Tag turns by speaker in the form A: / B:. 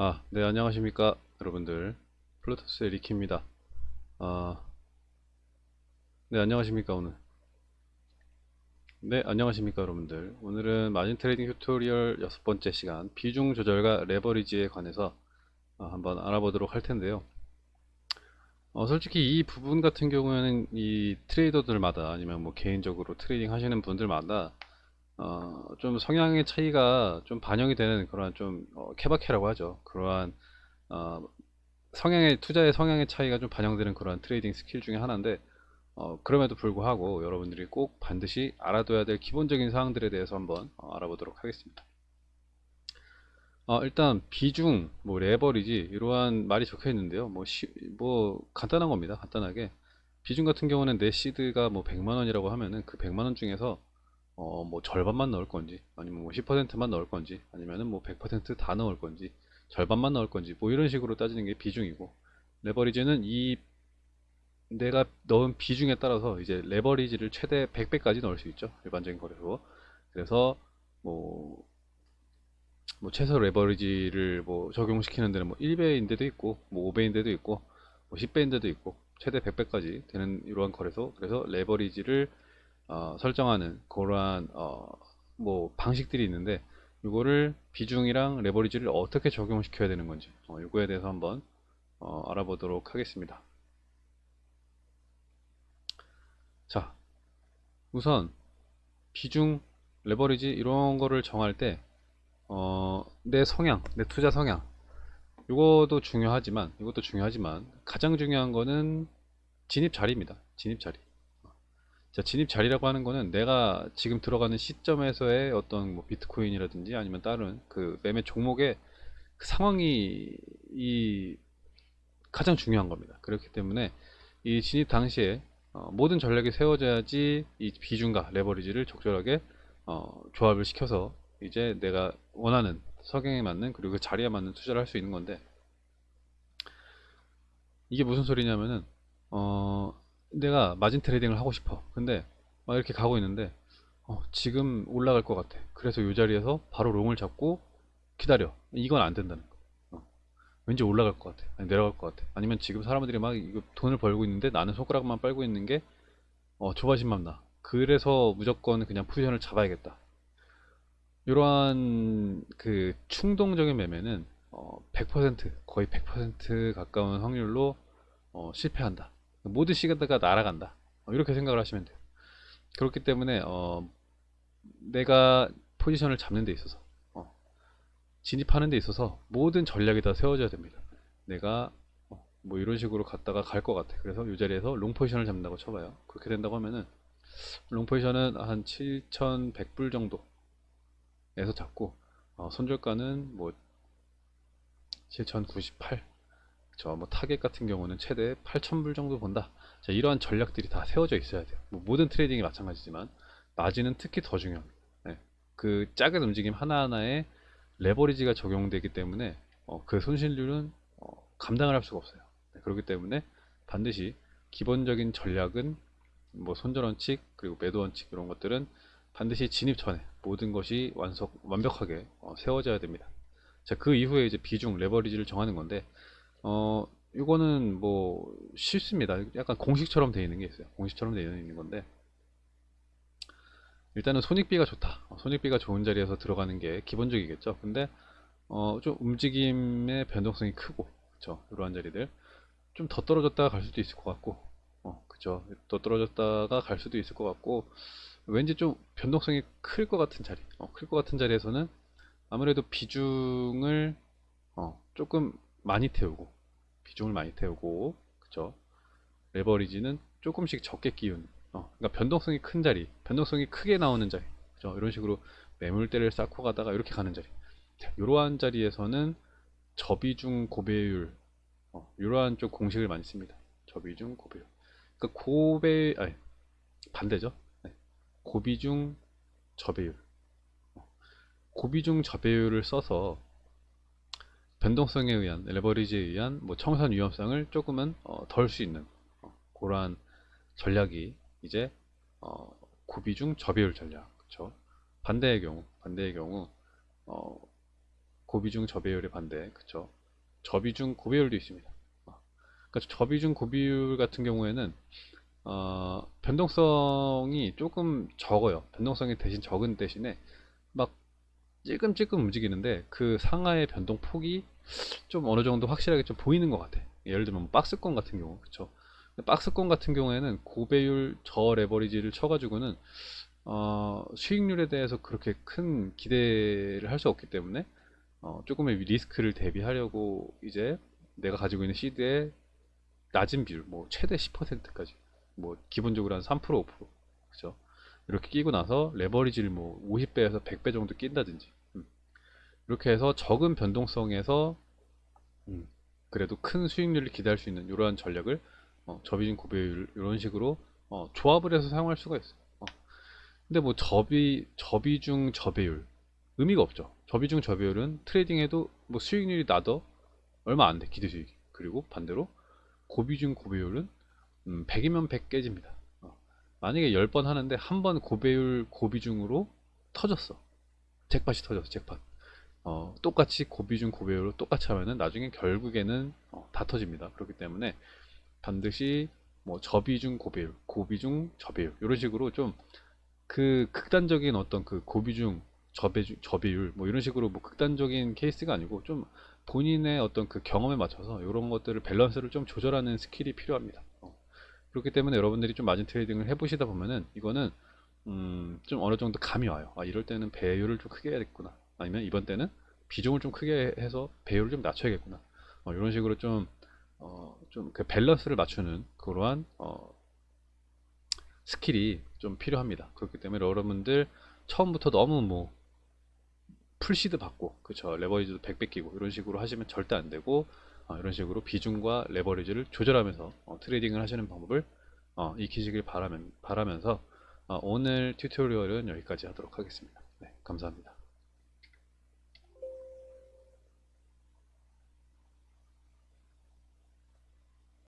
A: 아, 네, 안녕하십니까, 여러분들. 플루토스의 리키입니다. 아, 네, 안녕하십니까, 오늘. 네, 안녕하십니까, 여러분들. 오늘은 마진 트레이딩 튜토리얼 여섯 번째 시간, 비중 조절과 레버리지에 관해서 아, 한번 알아보도록 할 텐데요. 어, 솔직히 이 부분 같은 경우에는 이 트레이더들마다 아니면 뭐 개인적으로 트레이딩 하시는 분들마다 어, 좀 성향의 차이가 좀 반영이 되는 그러한 좀 어, 케바케라고 하죠. 그러한 어, 성향의 투자의 성향의 차이가 좀 반영되는 그러한 트레이딩 스킬 중에 하나인데 어, 그럼에도 불구하고 여러분들이 꼭 반드시 알아둬야 될 기본적인 사항들에 대해서 한번 어, 알아보도록 하겠습니다. 어, 일단 비중, 뭐 레버리지 이러한 말이 적혀 있는데요. 뭐, 시, 뭐 간단한 겁니다. 간단하게 비중 같은 경우는 내 시드가 뭐 100만 원이라고 하면은 그 100만 원 중에서 어, 뭐 절반만 넣을 건지 아니면 뭐 10%만 넣을 건지 아니면은 뭐 100%다 넣을 건지 절반만 넣을 건지 뭐 이런 식으로 따지는 게 비중이고 레버리지는 이 내가 넣은 비중에 따라서 이제 레버리지를 최대 100배까지 넣을 수 있죠 일반적인 거래소 그래서 뭐, 뭐 최소 레버리지를 뭐 적용시키는 데는 뭐 1배인 데도 있고 뭐 5배인 데도 있고 뭐 10배인 데도 있고 최대 100배까지 되는 이러한 거래소. 그래서 레버리지를 어, 설정하는 그러한 어, 뭐 방식들이 있는데 이거를 비중이랑 레버리지를 어떻게 적용시켜야 되는 건지 어, 이거에 대해서 한번 어, 알아보도록 하겠습니다. 자, 우선 비중, 레버리지 이런 거를 정할 때 어, 내 성향, 내 투자 성향 이것도 중요하지만 이것도 중요하지만 가장 중요한 거는 진입 자리입니다. 진입 자리. 자, 진입 자리라고 하는 거는 내가 지금 들어가는 시점에서의 어떤 뭐 비트코인이라든지 아니면 다른 그 매매 종목의 그 상황이 이 가장 중요한 겁니다. 그렇기 때문에 이 진입 당시에 어, 모든 전략이 세워져야지 이 비중과 레버리지를 적절하게 어, 조합을 시켜서 이제 내가 원하는 석영에 맞는 그리고 그 자리에 맞는 투자를 할 수 있는 건데 이게 무슨 소리냐면은 어, 내가 마진 트레이딩을 하고 싶어. 근데 막 이렇게 가고 있는데 어, 지금 올라갈 것 같아. 그래서 이 자리에서 바로 롱을 잡고 기다려. 이건 안 된다는 거. 어. 왠지 올라갈 것 같아. 아니, 내려갈 것 같아. 아니면 지금 사람들이 막 이거 돈을 벌고 있는데 나는 손가락만 빨고 있는 게 어, 조바심만 나. 그래서 무조건 그냥 포지션을 잡아야겠다. 이러한 그 충동적인 매매는 어, 100% 거의 100% 가까운 확률로 어, 실패한다 모든 시간대가 날아간다. 어, 이렇게 생각을 하시면 돼요. 그렇기 때문에 어, 내가 포지션을 잡는 데 있어서 어, 진입하는 데 있어서 모든 전략이 다 세워져야 됩니다. 내가 어, 뭐 이런 식으로 갔다가 갈 것 같아. 그래서 이 자리에서 롱 포지션을 잡는다고 쳐봐요. 그렇게 된다고 하면은 롱 포지션은 한 7100불 정도 에서 잡고 어, 손절가는 뭐 7098 저 뭐 타겟 같은 경우는 최대 8,000불 정도 본다. 자, 이러한 전략들이 다 세워져 있어야 돼요. 뭐 모든 트레이딩이 마찬가지지만 마진은 특히 더 중요합니다. 네. 그 작은 움직임 하나하나에 레버리지가 적용되기 때문에 어, 그 손실률은 어, 감당을 할 수가 없어요. 네, 그렇기 때문에 반드시 기본적인 전략은 뭐 손절 원칙 그리고 매도 원칙 이런 것들은 반드시 진입 전에 모든 것이 완석 완벽하게 어, 세워져야 됩니다. 자, 그 이후에 이제 비중 레버리지를 정하는 건데 어, 이거는 뭐 쉽습니다. 약간 공식처럼 되어 있는 게 있어요. 공식처럼 되어 있는 건데 일단은 손익비가 좋다. 어, 손익비가 좋은 자리에서 들어가는 게 기본적이겠죠. 근데 어, 좀 움직임의 변동성이 크고 그쵸 이러한 자리들 좀 더 떨어졌다가 갈 수도 있을 것 같고 어, 그쵸 더 떨어졌다가 갈 수도 있을 것 같고 왠지 좀 변동성이 클 것 같은 자리 어, 클 것 같은 자리에서는 아무래도 비중을 어, 조금 많이 태우고 비중을 많이 태우고 그쵸 레버리지는 조금씩 적게 끼운 어, 그러니까 변동성이 큰 자리 변동성이 크게 나오는 자리 그죠? 이런 식으로 매물대를 쌓고 가다가 이렇게 가는 자리. 자, 이러한 자리에서는 저비중 고배율 어, 이러한 쪽 공식을 많이 씁니다. 저비중 고배율. 그러니까 고배 아니 반대죠? 네. 고비중 저배율. 어, 고비중 저배율을 써서 변동성에 의한 레버리지에 의한 뭐 청산 위험성을 조금은 어, 덜 수 있는 어, 그러한 전략이 이제 어, 고비중 저비율 전략 그쵸 반대의 경우 반대의 경우 어, 고비중 저배율의 반대, 그쵸? 저비중 고배율도 있습니다. 어, 그러니까 저비중 고비율 같은 경우에는 어, 변동성이 조금 적어요. 변동성이 대신 적은 대신에 막 찔끔찔끔 움직이는데 그 상하의 변동 폭이 좀 어느 정도 확실하게 좀 보이는 것 같아. 예를 들면 뭐 박스권 같은 경우, 그쵸? 박스권 같은 경우에는 고배율 저 레버리지를 쳐가지고는 어, 수익률에 대해서 그렇게 큰 기대를 할 수 없기 때문에 어, 조금의 리스크를 대비하려고 이제 내가 가지고 있는 시드의 낮은 비율, 뭐 최대 10%까지, 뭐 기본적으로 한 3% 5% 그죠? 이렇게 끼고 나서 레버리지를 뭐 50배에서 100배 정도 낀다든지 음. 이렇게 해서 적은 변동성에서 음, 그래도 큰 수익률을 기대할 수 있는 이러한 전략을 어, 저비중 고배율 이런 식으로 어, 조합을 해서 사용할 수가 있어요. 어. 근데 뭐 저비 저비중 저배율 의미가 없죠. 저비중 저배율은 트레이딩해도 뭐 수익률이 나도 얼마 안 돼 기대 수익. 그리고 반대로 고비중 고배율은 음, 100이면 100 깨집니다. 어. 만약에 10번 하는데 한 번 고배율 고비중으로 터졌어. 잭팟이 터졌어. 잭팟. 어, 똑같이 고비중 고배율로 똑같이 하면은 나중에 결국에는 어, 다 터집니다. 그렇기 때문에 반드시 뭐 저비중 고배율, 고비중 저배율 이런 식으로 좀 그 극단적인 어떤 그 고비중 저배중 저배율 뭐 이런 식으로 뭐 극단적인 케이스가 아니고 좀 본인의 어떤 그 경험에 맞춰서 이런 것들을 밸런스를 좀 조절하는 스킬이 필요합니다. 어. 그렇기 때문에 여러분들이 좀 마진 트레이딩을 해보시다 보면은 이거는 음, 좀 어느 정도 감이 와요. 아, 이럴 때는 배율을 좀 크게 해야겠구나. 아니면 이번 때는 비중을 좀 크게 해서 배율을 좀 낮춰야겠구나. 어, 이런 식으로 좀 어, 좀 그 밸런스를 맞추는 그러한 어, 스킬이 좀 필요합니다. 그렇기 때문에 여러분들 처음부터 너무 뭐 풀시드 박고 그쵸 레버리지도 100배 땡기고 이런 식으로 하시면 절대 안 되고 어, 이런 식으로 비중과 레버리지를 조절하면서 어, 트레이딩을 하시는 방법을 어, 익히시길 바라면, 바라면서 어, 오늘 튜토리얼은 여기까지 하도록 하겠습니다. 네, 감사합니다.